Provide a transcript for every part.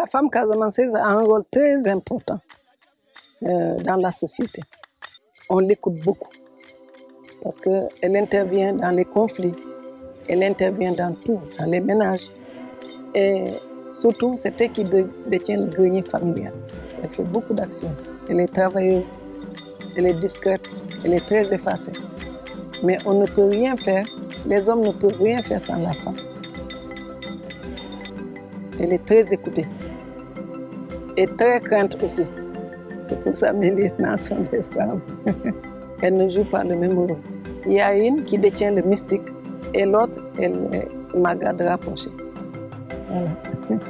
La femme casamanceuse a un rôle très important euh, dans la société. On l'écoute beaucoup parce qu'elle intervient dans les conflits, elle intervient dans tout, dans les ménages. Et surtout, c'est elle qui détient le grenier familial. Elle fait beaucoup d'actions. Elle est travailleuse, elle est discrète, elle est très effacée. Mais on ne peut rien faire, les hommes ne peuvent rien faire sans la femme. Elle est très écoutée et très crainte aussi. C'est pour ça que mes lieutenants sont des femmes. Elles ne jouent pas le même rôle. Il y a une qui détient le mystique et l'autre, elle, m'a gardé rapprochée. Voilà.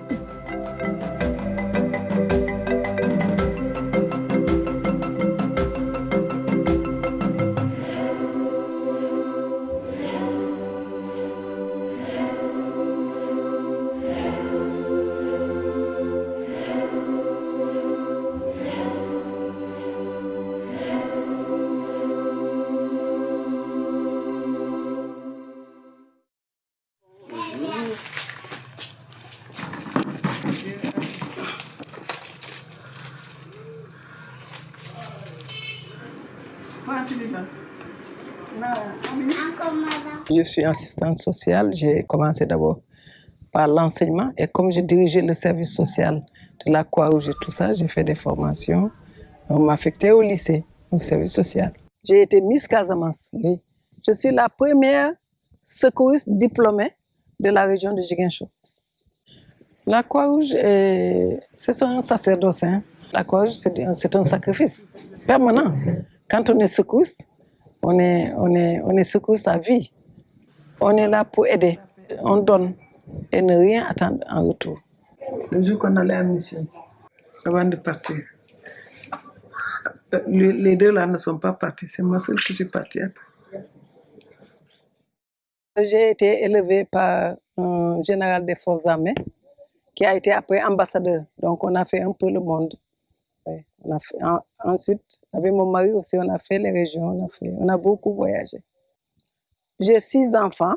Je suis assistante sociale. J'ai commencé d'abord par l'enseignement et comme j'ai dirigé le service social de la Croix-Rouge et tout ça, j'ai fait des formations. On m'a affecté au lycée, au service social. J'ai été Miss Casamance, oui. Je suis la première secouriste diplômée de la région de Jiguencho. La Croix-Rouge, c'est un sacerdoce. Hein. La Croix-Rouge, c'est un sacrifice permanent. Quand on est secouriste, on est, on est, on est secouriste à vie. On est là pour aider. On donne et ne rien attendre en retour. Le jour qu'on allait à mission, avant de partir, les deux là ne sont pas partis, c'est moi seule qui suis partie. J'ai été élevée par un général des forces armées qui a été après ambassadeur. Donc on a fait un peu le monde. On a ensuite, avec mon mari aussi, on a fait les régions, on a, fait, on a beaucoup voyagé. J'ai six enfants.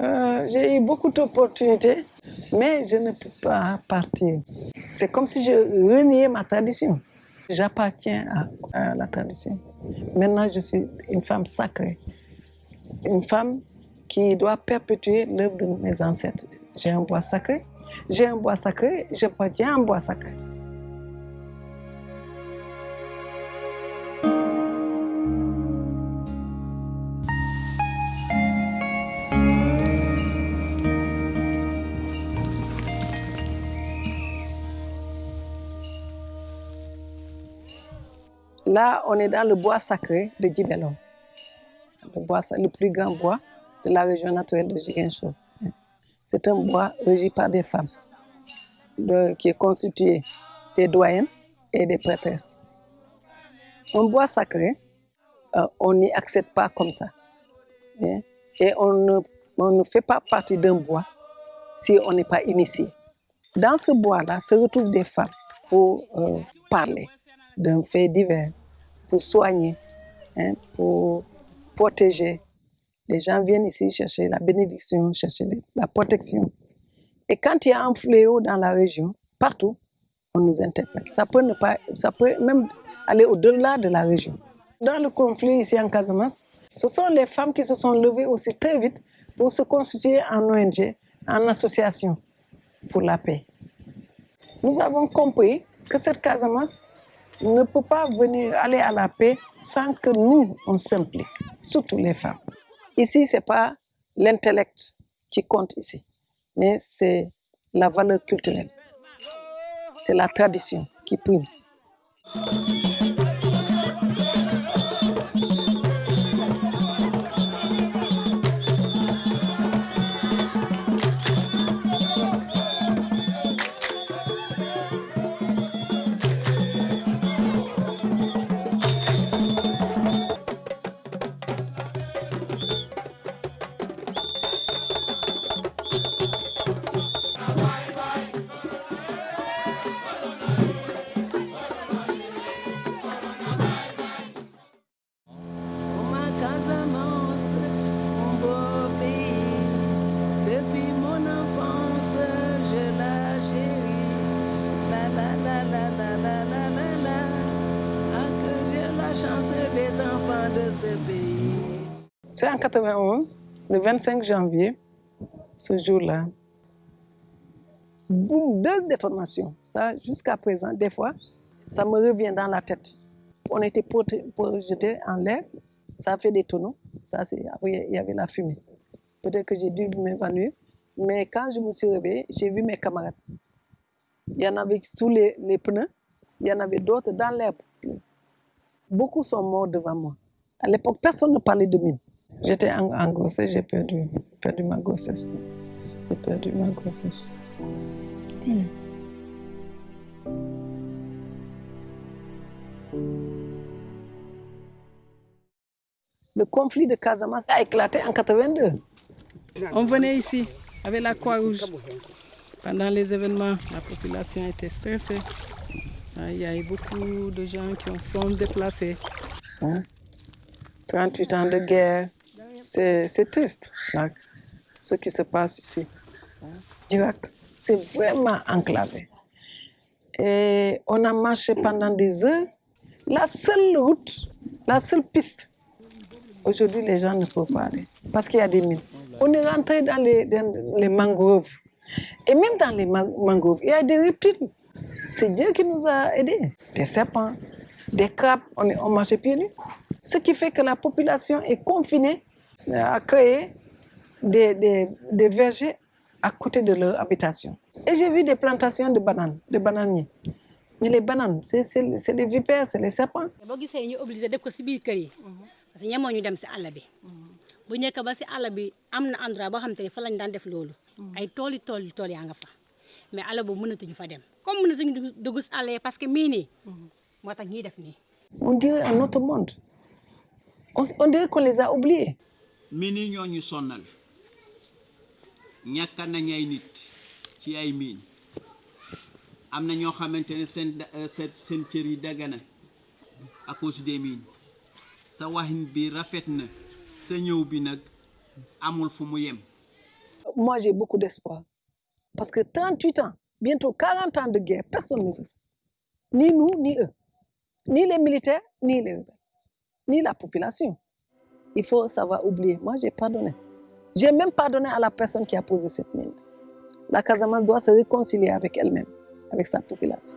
Euh, j'ai eu beaucoup d'opportunités, mais je ne peux pas partir. C'est comme si je reniais ma tradition. J'appartiens à, à, la tradition. Maintenant, je suis une femme sacrée. Une femme qui doit perpétuer l'œuvre de mes ancêtres. J'ai un bois sacré. J'ai un bois sacré, j'appartiens à un bois sacré. Là, on est dans le bois sacré de Djibelon, le, plus grand bois de la région naturelle de Jiguencho. C'est un bois régi par des femmes, qui est constitué des doyennes et des prêtresses. Un bois sacré, euh, on n'y accède pas comme ça. Hein, et on ne, on ne fait pas partie d'un bois si on n'est pas initié. Dans ce bois-là se retrouvent des femmes pour euh, parler d'un fait divers, pour soigner, hein, pour protéger. Les gens viennent ici chercher la bénédiction, chercher la protection. Et quand il y a un fléau dans la région, partout, on nous interpelle. Ça peut, ne pas, ça peut même aller au-delà de la région. Dans le conflit ici en Casamance, ce sont les femmes qui se sont levées aussi très vite pour se constituer en ONG, en association pour la paix. Nous avons compris que cette Casamance ne peut pas venir aller à la paix sans que nous, on s'implique, surtout les femmes. Ici, ce n'est pas l'intellect qui compte ici, mais c'est la valeur culturelle. C'est la tradition qui prime. C'est en 91, le 25 janvier, ce jour-là. Boum, deux détonations. Ça, jusqu'à présent, des fois, ça me revient dans la tête. On était projeté en l'air, ça a fait des tonneaux. Ça, après, il y avait la fumée. Peut-être que j'ai dû m'évanouir. Mais quand je me suis réveillée, j'ai vu mes camarades. Il y en avait sous les, les pneus, il y en avait d'autres dans l'air. Beaucoup sont morts devant moi. À l'époque, personne ne parlait de mine. J'étais en, en, grossesse, j'ai perdu, perdu ma grossesse. J'ai perdu ma grossesse. Hmm. Le conflit de Casamance a éclaté en 82. On venait ici avec la Croix-Rouge. Pendant les événements, la population était stressée. Il y a eu beaucoup de gens qui ont, sont déplacés. Hein? 38 ans de guerre, c'est triste, là, ce qui se passe ici. Dirac, c'est vraiment enclavé. Et on a marché pendant des heures. La seule route, la seule piste, aujourd'hui les gens ne peuvent pas aller parce qu'il y a des mines. On est rentré dans les, dans les mangroves. Et même dans les mangroves, il y a des reptiles. C'est Dieu qui nous a aidés. Des serpents, des crabes, on, on marchait pieds nus. Ce qui fait que la population est confinée à créer des, des, des vergers à côté de leur habitation. Et j'ai vu des plantations de bananes, de bananiers. Mais les bananes, c'est des vipères, c'est les serpents. yi bu njëkk ba si àll bi am na endroit boo xam te ne fa lañ daan def loolu ay tooli tool tool yaa nga fa mais àll boobu mënatuñu fa dem comme mënatuñu dugg si àll yi parce que mii nii moo tax ñuy def nii On dirait un autre monde. On, on dirait qu'on les a oubliés. miin yi ñoo ñu sonnal ñàkk nañ ay nit ci ay miin am na ñoo xamante ne seen seen seen cër yi dagana à cause des mines sa waxin bi rafet na sa ñëw bi nag amul fu mu yem. Moi, j'ai beaucoup d'espoir. Parce que 38 ans, bientôt 40 ans de guerre, personne ne veut ça. Ni nous, ni eux. Ni les militaires, ni les rebelles. Ni la population. Il faut savoir oublier. Moi, j'ai pardonné. J'ai même pardonné à la personne qui a posé cette mine. La Casamance doit se réconcilier avec elle-même, avec sa population.